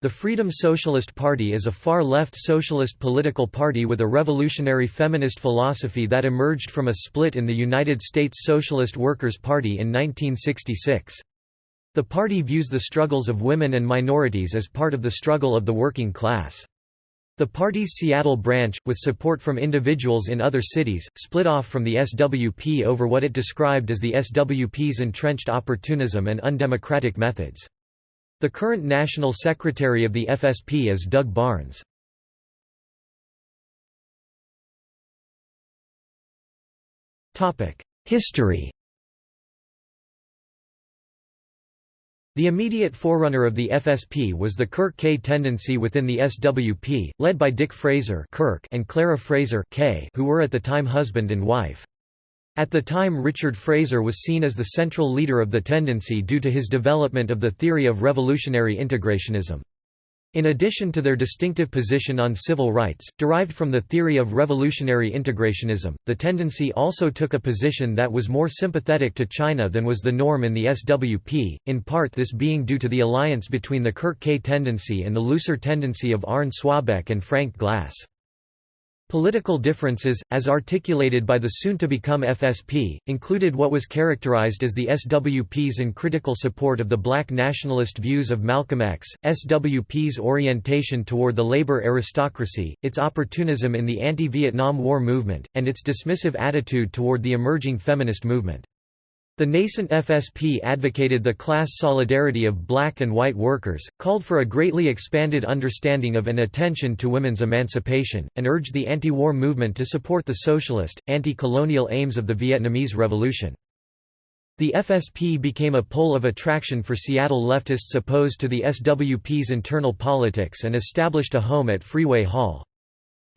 The Freedom Socialist Party is a far-left socialist political party with a revolutionary feminist philosophy that emerged from a split in the United States Socialist Workers' Party in 1966. The party views the struggles of women and minorities as part of the struggle of the working class. The party's Seattle branch, with support from individuals in other cities, split off from the SWP over what it described as the SWP's entrenched opportunism and undemocratic methods. The current National Secretary of the FSP is Doug Barnes. History The immediate forerunner of the FSP was the Kirk Kaye tendency within the SWP, led by Dick Fraser Kirk and Clara Fraser Kaye, who were at the time husband and wife. At the time Richard Fraser was seen as the central leader of the tendency due to his development of the theory of revolutionary integrationism. In addition to their distinctive position on civil rights, derived from the theory of revolutionary integrationism, the tendency also took a position that was more sympathetic to China than was the norm in the SWP, in part this being due to the alliance between the Kirk Kaye tendency and the looser tendency of Arne Swabeck and Frank Glass. Political differences, as articulated by the soon-to-become FSP, included what was characterized as the SWP's uncritical support of the black nationalist views of Malcolm X, SWP's orientation toward the labor aristocracy, its opportunism in the anti-Vietnam War movement, and its dismissive attitude toward the emerging feminist movement. The nascent FSP advocated the class solidarity of black and white workers, called for a greatly expanded understanding of and attention to women's emancipation, and urged the anti-war movement to support the socialist, anti-colonial aims of the Vietnamese Revolution. The FSP became a pole of attraction for Seattle leftists opposed to the SWP's internal politics and established a home at Freeway Hall.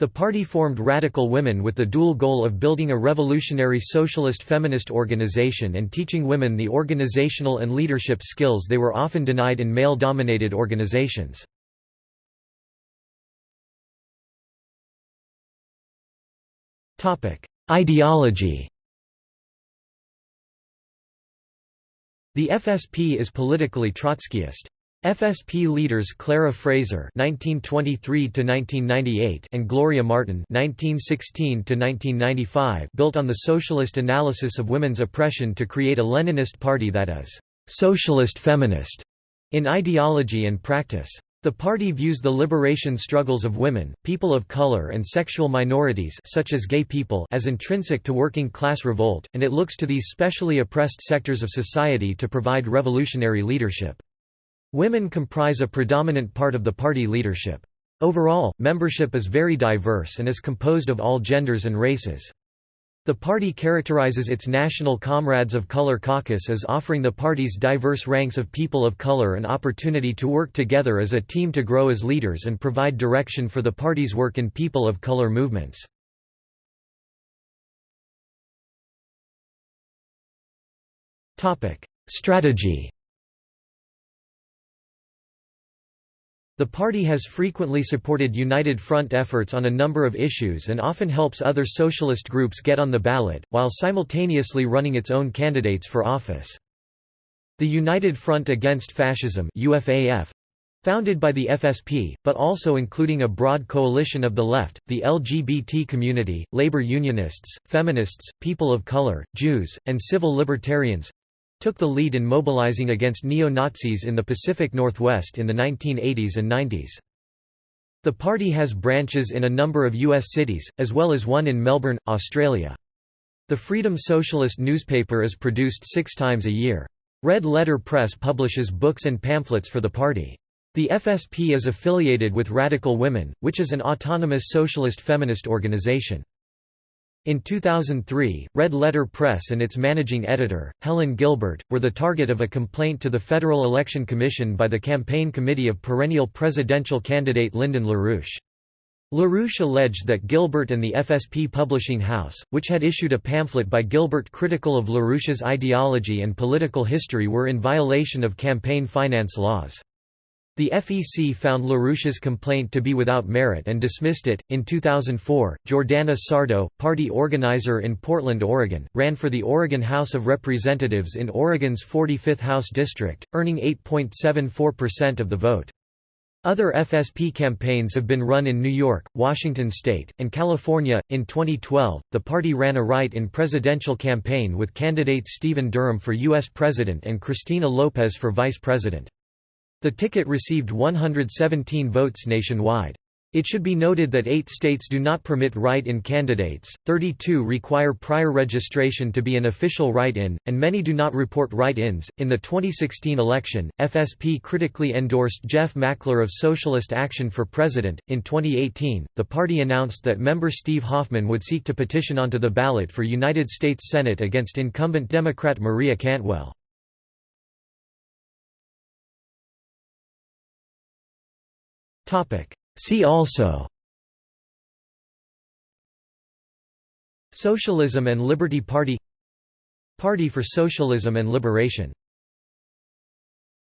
The party formed Radical Women with the dual goal of building a revolutionary socialist feminist organization and teaching women the organizational and leadership skills they were often denied in male-dominated organizations. Ideology The FSP is politically Trotskyist. FSP leaders Clara Fraser (1923–1998) and Gloria Martin (1916–1995) built on the socialist analysis of women's oppression to create a Leninist party that is socialist feminist in ideology and practice. The party views the liberation struggles of women, people of color and sexual minorities such as gay people as intrinsic to working class revolt, and it looks to these specially oppressed sectors of society to provide revolutionary leadership. Women comprise a predominant part of the party leadership. Overall, membership is very diverse and is composed of all genders and races. The party characterizes its National Comrades of Color caucus as offering the party's diverse ranks of people of color an opportunity to work together as a team to grow as leaders and provide direction for the party's work in people of color movements. Strategy The party has frequently supported United Front efforts on a number of issues and often helps other socialist groups get on the ballot, while simultaneously running its own candidates for office. The United Front Against Fascism UFAF, Founded by the FSP, but also including a broad coalition of the left, the LGBT community, labor unionists, feminists, people of color, Jews, and civil libertarians, took the lead in mobilizing against neo-Nazis in the Pacific Northwest in the 1980s and 90s. The party has branches in a number of U.S. cities, as well as one in Melbourne, Australia. The Freedom Socialist newspaper is produced six times a year. Red Letter Press publishes books and pamphlets for the party. The FSP is affiliated with Radical Women, which is an autonomous socialist feminist organization. In 2003, Red Letter Press and its managing editor, Helen Gilbert, were the target of a complaint to the Federal Election Commission by the campaign committee of perennial presidential candidate Lyndon LaRouche. LaRouche alleged that Gilbert and the FSP Publishing House, which had issued a pamphlet by Gilbert critical of LaRouche's ideology and political history were in violation of campaign finance laws. The FEC found LaRouche's complaint to be without merit and dismissed it. In 2004, Jordana Sardo, party organizer in Portland, Oregon, ran for the Oregon House of Representatives in Oregon's 45th House District, earning 8.74% of the vote. Other FSP campaigns have been run in New York, Washington state, and California. In 2012, the party ran a write in presidential campaign with candidates Stephen Durham for U.S. President and Cristina Lopez for Vice President. The ticket received 117 votes nationwide. It should be noted that eight states do not permit write-in candidates, 32 require prior registration to be an official write-in, and many do not report write-ins. In the 2016 election, FSP critically endorsed Jeff Mackler of Socialist Action for President. In 2018, the party announced that member Steve Hoffman would seek to petition onto the ballot for United States Senate against incumbent Democrat Maria Cantwell. See also. Socialism and Liberty Party. Party for Socialism and Liberation